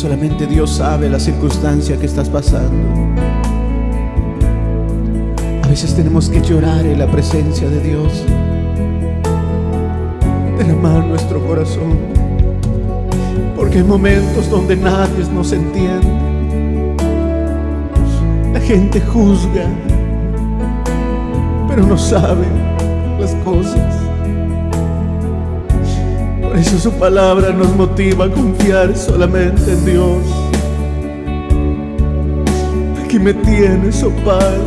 Solamente Dios sabe la circunstancia que estás pasando. A veces tenemos que llorar en la presencia de Dios. Derramar nuestro corazón. Porque hay momentos donde nadie nos entiende. La gente juzga, pero no sabe las cosas. Por eso su palabra nos motiva a confiar solamente en Dios. Aquí me tienes, oh Padre.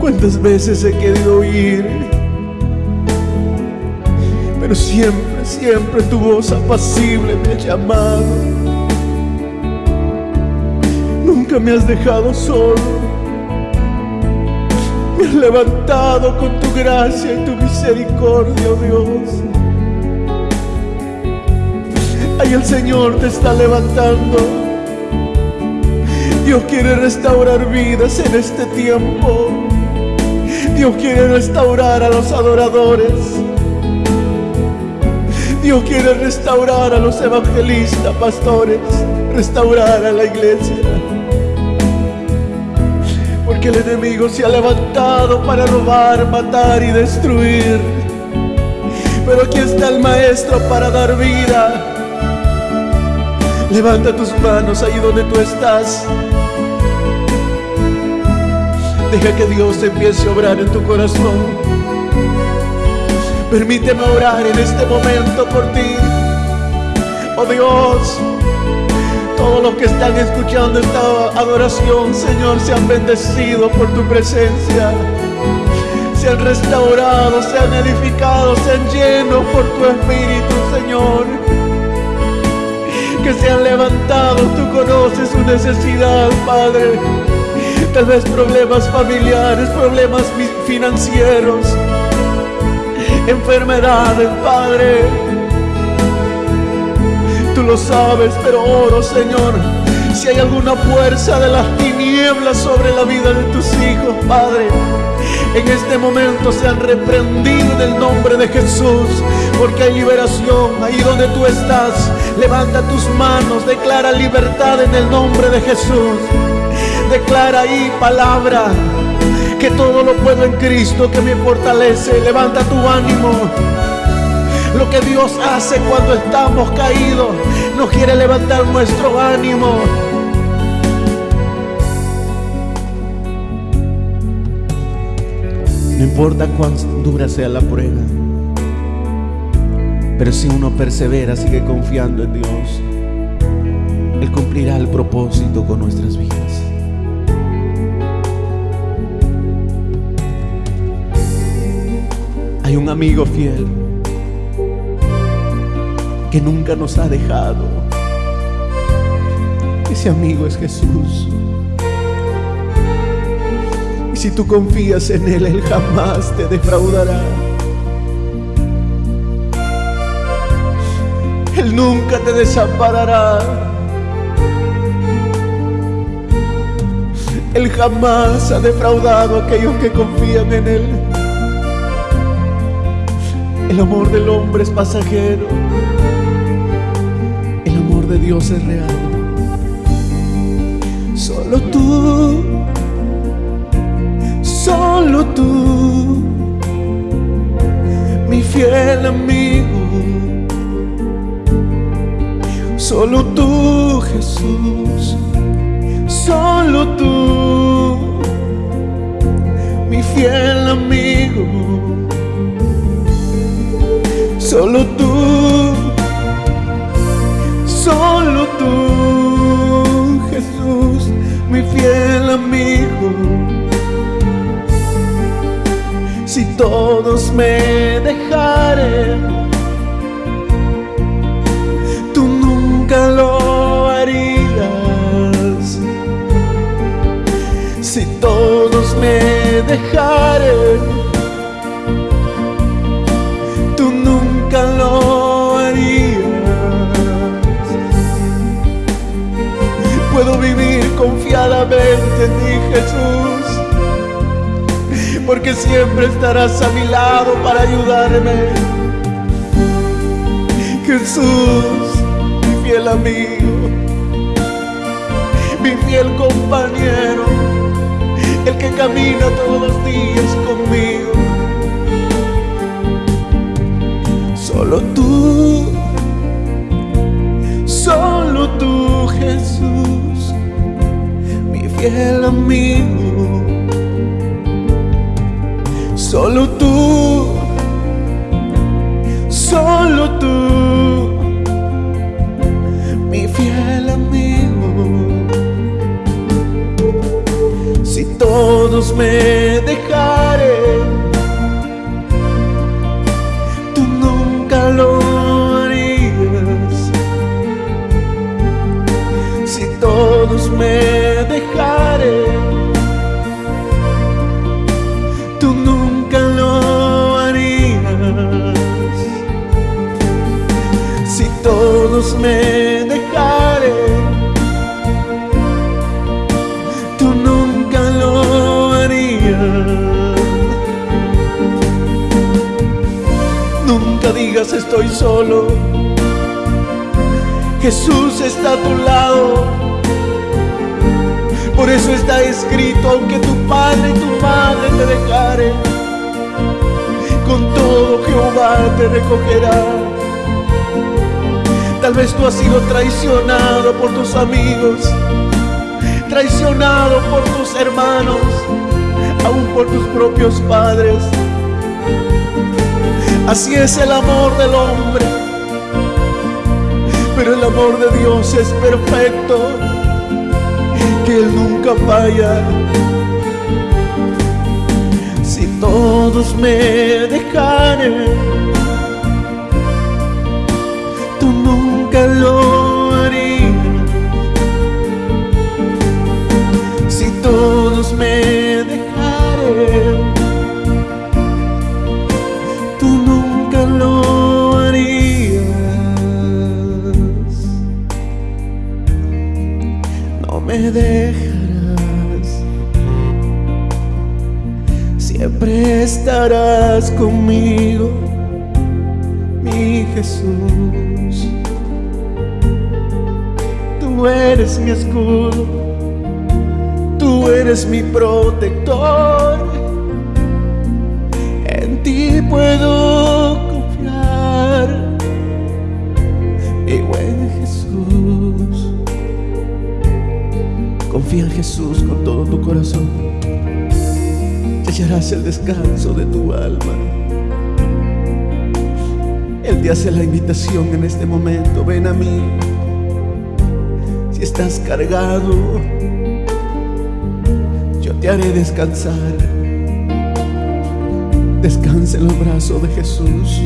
Cuántas veces he querido oír, pero siempre, siempre tu voz apacible me ha llamado. Nunca me has dejado solo. Me has levantado con tu gracia y tu misericordia, oh Dios. Ahí el Señor te está levantando. Dios quiere restaurar vidas en este tiempo. Dios quiere restaurar a los adoradores. Dios quiere restaurar a los evangelistas, pastores, restaurar a la iglesia. Porque el enemigo se ha levantado para robar, matar y destruir. Pero aquí está el maestro para dar vida. Levanta tus manos ahí donde tú estás. Deja que Dios empiece a obrar en tu corazón. Permíteme orar en este momento por ti. Oh Dios, todos los que están escuchando esta adoración, Señor, sean bendecidos por tu presencia. Sean restaurados, sean edificados, sean llenos por tu Espíritu, Señor. Que sean levantados, tú conoces su necesidad, Padre. Tal vez problemas familiares, problemas financieros, enfermedades, Padre. Tú lo sabes, pero oro, Señor, si hay alguna fuerza de las tinieblas sobre la vida de tus hijos, Padre. En este momento sean reprendidos en el nombre de Jesús, porque hay liberación ahí donde tú estás. Levanta tus manos, declara libertad en el nombre de Jesús. Declara ahí palabra, que todo lo puedo en Cristo que me fortalece. Levanta tu ánimo. Lo que Dios hace cuando estamos caídos, nos quiere levantar nuestro ánimo. No importa cuán dura sea la prueba, pero si uno persevera, sigue confiando en Dios, Él cumplirá el propósito con nuestras vidas. Hay un amigo fiel que nunca nos ha dejado. Ese amigo es Jesús. Y si tú confías en Él, Él jamás te defraudará. Él nunca te desamparará. Él jamás ha defraudado a aquellos que confían en Él. El amor del hombre es pasajero. De Dios es real. Solo tú, solo tú, mi fiel amigo. Solo tú, Jesús. Solo tú, mi fiel amigo. Solo tú, Si todos me dejaren, confiadamente en ti, Jesús, porque siempre estarás a mi lado para ayudarme. Jesús, mi fiel amigo, mi fiel compañero, el que camina todos los días conmigo. Solo tú, fiel amigo. Solo tú, solo tú, mi fiel amigo. Si todos me estoy solo. Jesús está a tu lado. Por eso está escrito, aunque tu padre y tu madre te dejaren, con todo Jehová te recogerá. Tal vez tú has sido traicionado por tus amigos, traicionado por tus hermanos, aún por tus propios padres. Así es el amor del hombre, pero el amor de Dios es perfecto, que Él nunca falla. Si todos me dejaren, estarás conmigo, mi Jesús. Tú eres mi escudo, tú eres mi protector. En ti puedo confiar, mi buen Jesús. Confía en Jesús con todo tu corazón hallarás el descanso de tu alma. Él te hace la invitación en este momento, ven a mí. Si estás cargado, yo te haré descansar. Descansa en los brazos de Jesús.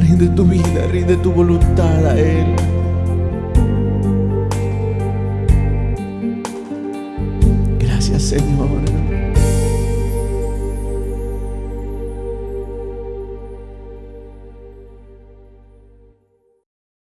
Rinde tu vida, rinde tu voluntad a Él. Gracias Señor.